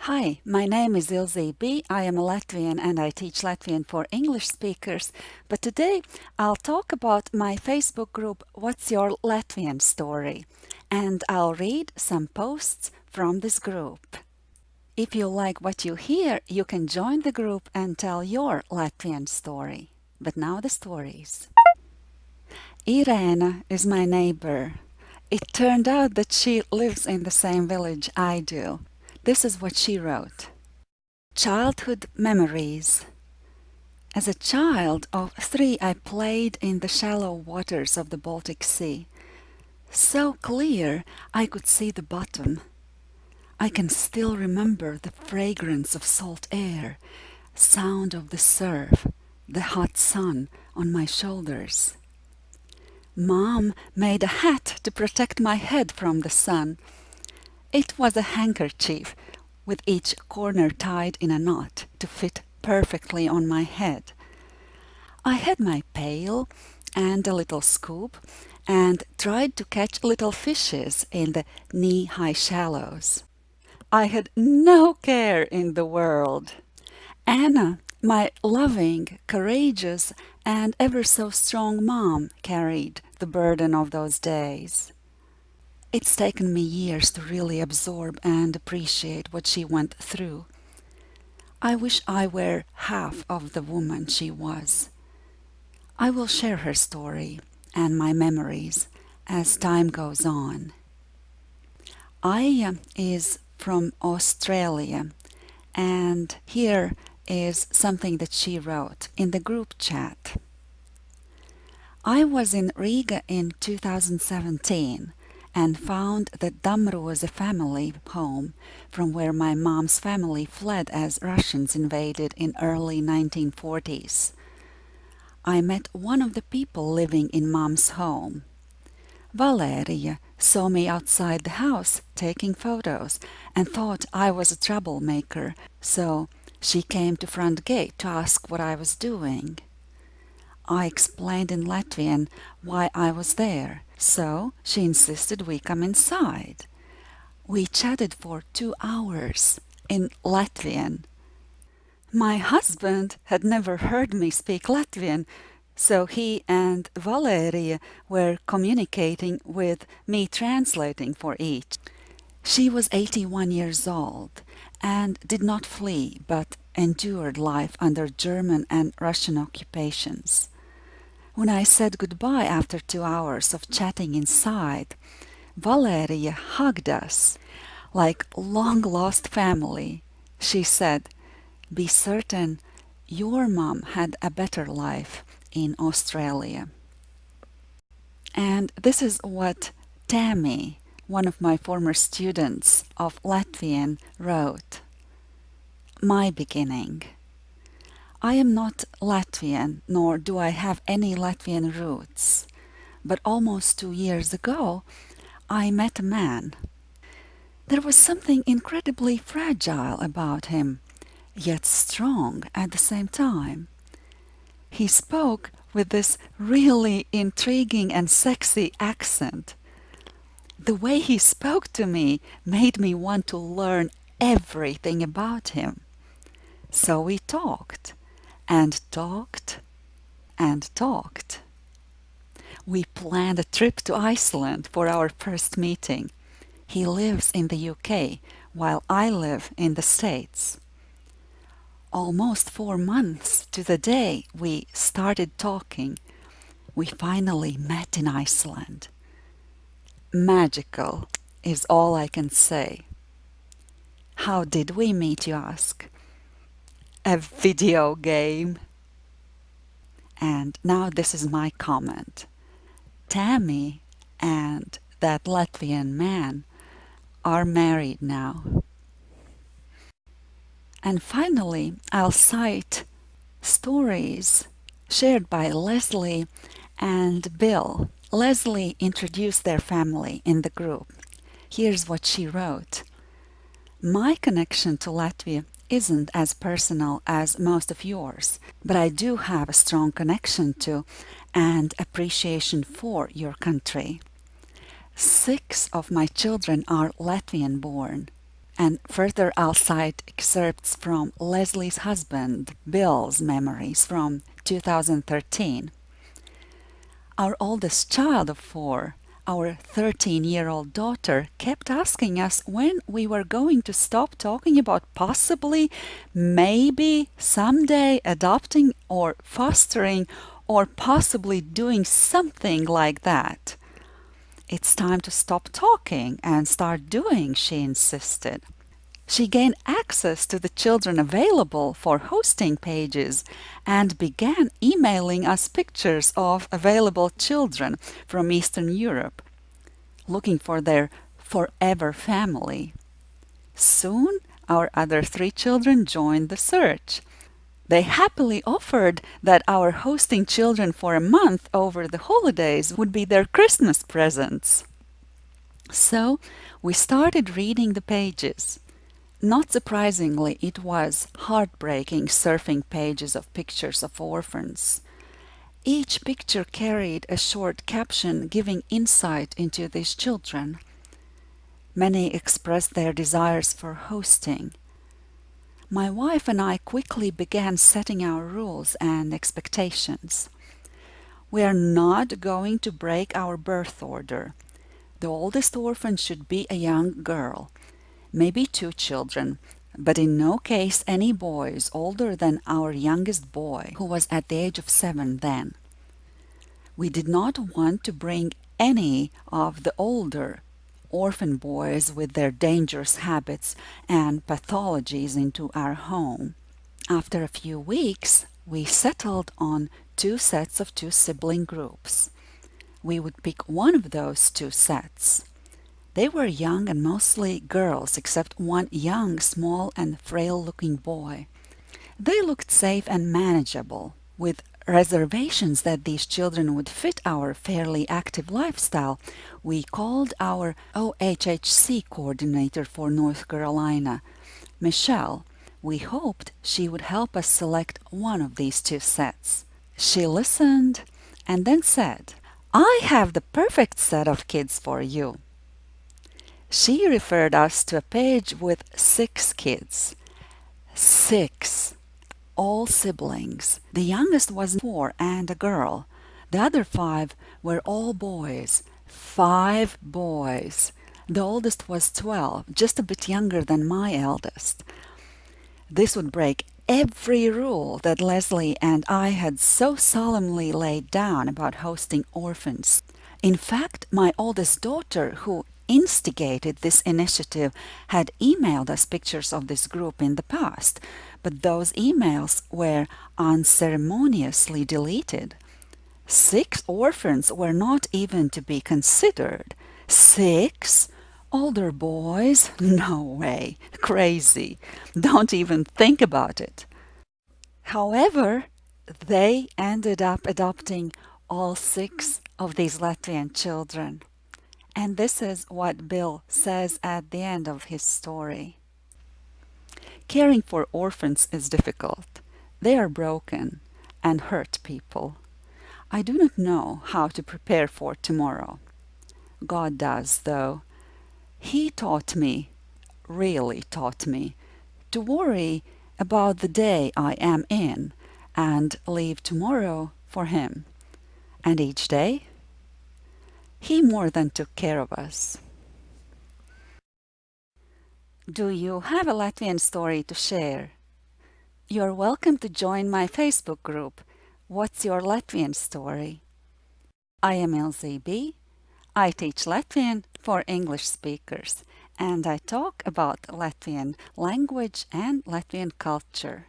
Hi, my name is Ilze B. I am a Latvian and I teach Latvian for English speakers. But today I'll talk about my Facebook group What's Your Latvian Story? And I'll read some posts from this group. If you like what you hear, you can join the group and tell your Latvian story. But now the stories. Irena is my neighbor. It turned out that she lives in the same village I do. This is what she wrote. Childhood memories. As a child of three, I played in the shallow waters of the Baltic Sea. So clear I could see the bottom. I can still remember the fragrance of salt air, sound of the surf, the hot sun on my shoulders. Mom made a hat to protect my head from the sun. It was a handkerchief with each corner tied in a knot to fit perfectly on my head. I had my pail and a little scoop and tried to catch little fishes in the knee-high shallows. I had no care in the world. Anna, my loving, courageous and ever so strong mom carried the burden of those days. It's taken me years to really absorb and appreciate what she went through. I wish I were half of the woman she was. I will share her story and my memories as time goes on. Aya uh, is from Australia and here is something that she wrote in the group chat. I was in Riga in 2017 and found that Damru was a family home from where my mom's family fled as Russians invaded in early 1940s. I met one of the people living in mom's home. Valeria saw me outside the house taking photos and thought I was a troublemaker, so she came to front gate to ask what I was doing. I explained in Latvian why I was there, so she insisted we come inside. We chatted for two hours in Latvian. My husband had never heard me speak Latvian, so he and Valeria were communicating with me translating for each. She was 81 years old and did not flee but endured life under German and Russian occupations. When I said goodbye after two hours of chatting inside, Valeria hugged us like long-lost family. She said, be certain your mom had a better life in Australia. And this is what Tammy, one of my former students of Latvian, wrote. My beginning. I am not Latvian, nor do I have any Latvian roots. But almost two years ago, I met a man. There was something incredibly fragile about him, yet strong at the same time. He spoke with this really intriguing and sexy accent. The way he spoke to me made me want to learn everything about him. So we talked and talked and talked. We planned a trip to Iceland for our first meeting. He lives in the UK while I live in the States. Almost four months to the day we started talking, we finally met in Iceland. Magical is all I can say. How did we meet, you ask? a video game. And now this is my comment. Tammy and that Latvian man are married now. And finally, I'll cite stories shared by Leslie and Bill. Leslie introduced their family in the group. Here's what she wrote. My connection to Latvia isn't as personal as most of yours, but I do have a strong connection to and appreciation for your country. Six of my children are Latvian born. And further I'll cite excerpts from Leslie's husband, Bill's memories from 2013. Our oldest child of four, our 13 year old daughter, kept asking us when we were going to stop talking about possibly, maybe, someday adopting or fostering or possibly doing something like that. It's time to stop talking and start doing, she insisted. She gained access to the children available for hosting pages and began emailing us pictures of available children from Eastern Europe, looking for their forever family. Soon, our other three children joined the search. They happily offered that our hosting children for a month over the holidays would be their Christmas presents. So we started reading the pages. Not surprisingly, it was heartbreaking surfing pages of pictures of orphans. Each picture carried a short caption giving insight into these children. Many expressed their desires for hosting. My wife and I quickly began setting our rules and expectations. We are not going to break our birth order. The oldest orphan should be a young girl, maybe two children, but in no case any boys older than our youngest boy, who was at the age of seven then. We did not want to bring any of the older orphan boys with their dangerous habits and pathologies into our home. After a few weeks, we settled on two sets of two sibling groups. We would pick one of those two sets. They were young and mostly girls, except one young, small, and frail looking boy. They looked safe and manageable, with reservations that these children would fit our fairly active lifestyle, we called our OHHC coordinator for North Carolina, Michelle. We hoped she would help us select one of these two sets. She listened and then said, I have the perfect set of kids for you. She referred us to a page with six kids. Six all siblings. The youngest was four and a girl. The other five were all boys. Five boys. The oldest was 12, just a bit younger than my eldest. This would break every rule that Leslie and I had so solemnly laid down about hosting orphans. In fact, my oldest daughter, who instigated this initiative had emailed us pictures of this group in the past, but those emails were unceremoniously deleted. Six orphans were not even to be considered. Six? Older boys? No way. Crazy. Don't even think about it. However, they ended up adopting all six of these Latvian children. And this is what Bill says at the end of his story. Caring for orphans is difficult. They are broken and hurt people. I do not know how to prepare for tomorrow. God does, though. He taught me, really taught me, to worry about the day I am in and leave tomorrow for Him. And each day he more than took care of us. Do you have a Latvian story to share? You're welcome to join my Facebook group, What's Your Latvian Story? I am Ilze B. I teach Latvian for English speakers and I talk about Latvian language and Latvian culture.